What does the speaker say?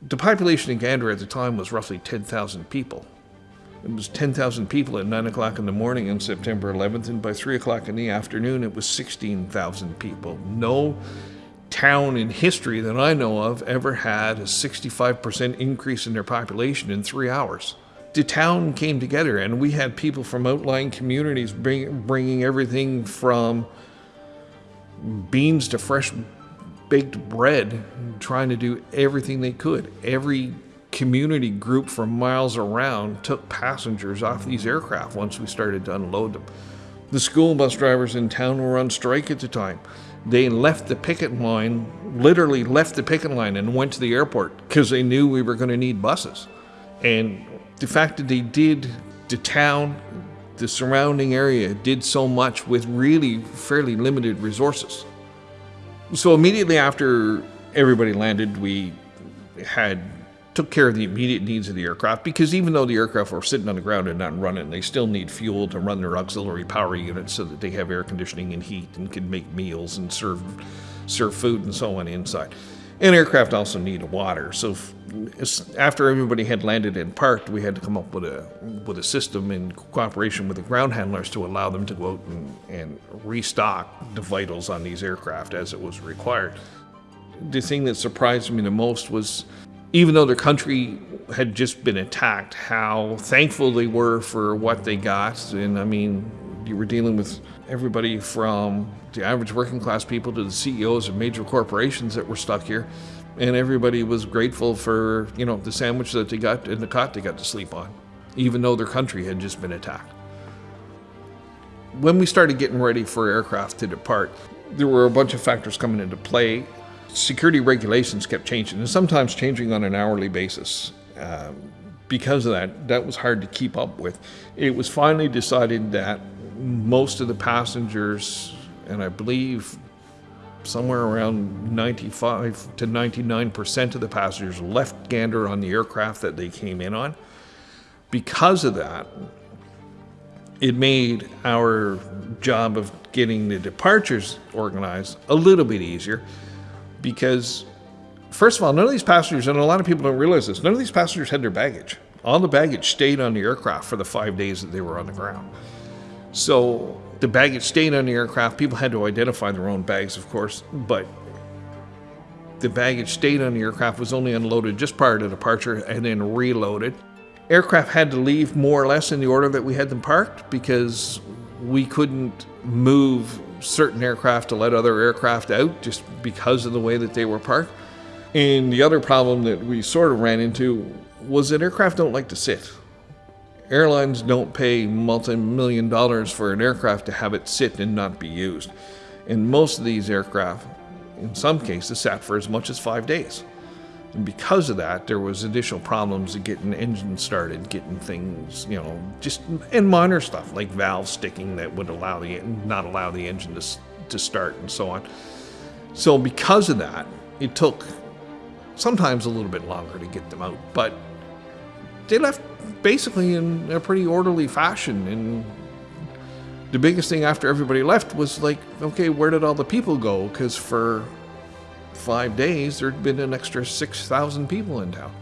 The population in Gander at the time was roughly 10,000 people. It was 10,000 people at 9 o'clock in the morning on September 11th, and by 3 o'clock in the afternoon, it was 16,000 people. No town in history that I know of ever had a 65% increase in their population in three hours. The town came together, and we had people from outlying communities bring, bringing everything from beans to fresh baked bread, trying to do everything they could. Every community group from miles around took passengers off these aircraft once we started to unload them. The school bus drivers in town were on strike at the time. They left the picket line, literally left the picket line and went to the airport because they knew we were going to need buses. And the fact that they did, the town, the surrounding area did so much with really fairly limited resources. So immediately after everybody landed, we had took care of the immediate needs of the aircraft because even though the aircraft were sitting on the ground and not running, they still need fuel to run their auxiliary power units so that they have air conditioning and heat and can make meals and serve serve food and so on inside. And aircraft also need water. So after everybody had landed and parked, we had to come up with a with a system in cooperation with the ground handlers to allow them to go out and, and restock the vitals on these aircraft as it was required. The thing that surprised me the most was even though their country had just been attacked, how thankful they were for what they got. And I mean, you were dealing with everybody from the average working class people to the CEOs of major corporations that were stuck here. And everybody was grateful for, you know, the sandwich that they got and the cot they got to sleep on, even though their country had just been attacked. When we started getting ready for aircraft to depart, there were a bunch of factors coming into play. Security regulations kept changing, and sometimes changing on an hourly basis. Um, because of that, that was hard to keep up with. It was finally decided that most of the passengers, and I believe somewhere around 95 to 99% of the passengers left Gander on the aircraft that they came in on. Because of that, it made our job of getting the departures organized a little bit easier because, first of all, none of these passengers, and a lot of people don't realize this, none of these passengers had their baggage. All the baggage stayed on the aircraft for the five days that they were on the ground. So the baggage stayed on the aircraft. People had to identify their own bags, of course, but the baggage stayed on the aircraft, was only unloaded just prior to departure and then reloaded. Aircraft had to leave more or less in the order that we had them parked because we couldn't move certain aircraft to let other aircraft out just because of the way that they were parked. And the other problem that we sort of ran into was that aircraft don't like to sit. Airlines don't pay multi-million dollars for an aircraft to have it sit and not be used. And most of these aircraft, in some cases, sat for as much as five days. And because of that, there was additional problems of getting engines started, getting things, you know, just and minor stuff like valve sticking that would allow the not allow the engine to to start and so on. So because of that, it took sometimes a little bit longer to get them out, but they left basically in a pretty orderly fashion. And the biggest thing after everybody left was like, okay, where did all the people go? Because for five days, there'd been an extra 6,000 people in town.